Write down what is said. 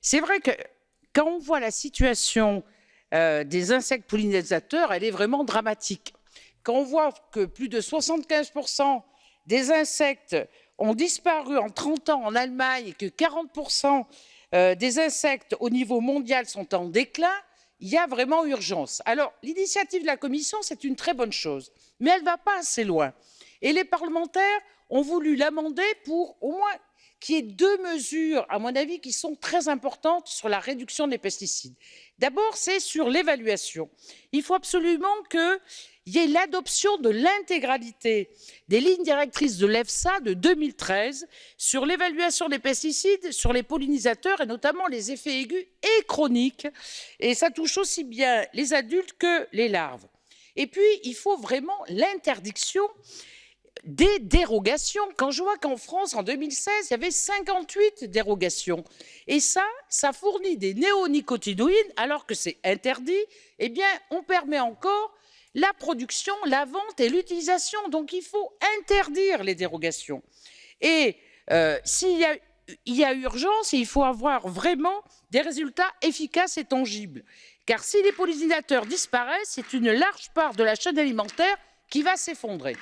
C'est vrai que quand on voit la situation euh, des insectes pollinisateurs, elle est vraiment dramatique. Quand on voit que plus de 75% des insectes ont disparu en 30 ans en Allemagne et que 40% euh, des insectes au niveau mondial sont en déclin, il y a vraiment urgence. Alors, l'initiative de la Commission, c'est une très bonne chose, mais elle ne va pas assez loin. Et les parlementaires ont voulu l'amender pour au moins qu'il y ait deux mesures, à mon avis, qui sont très importantes sur la réduction des pesticides. D'abord, c'est sur l'évaluation. Il faut absolument qu'il y ait l'adoption de l'intégralité des lignes directrices de l'EFSA de 2013 sur l'évaluation des pesticides, sur les pollinisateurs et notamment les effets aigus et chroniques. Et ça touche aussi bien les adultes que les larves. Et puis, il faut vraiment l'interdiction des dérogations. Quand je vois qu'en France, en 2016, il y avait 58 dérogations, et ça, ça fournit des néonicotinoïdes alors que c'est interdit, eh bien, on permet encore la production, la vente et l'utilisation. Donc, il faut interdire les dérogations. Et euh, s'il y a, il y a urgence, il faut avoir vraiment des résultats efficaces et tangibles. Car si les pollinisateurs disparaissent, c'est une large part de la chaîne alimentaire qui va s'effondrer.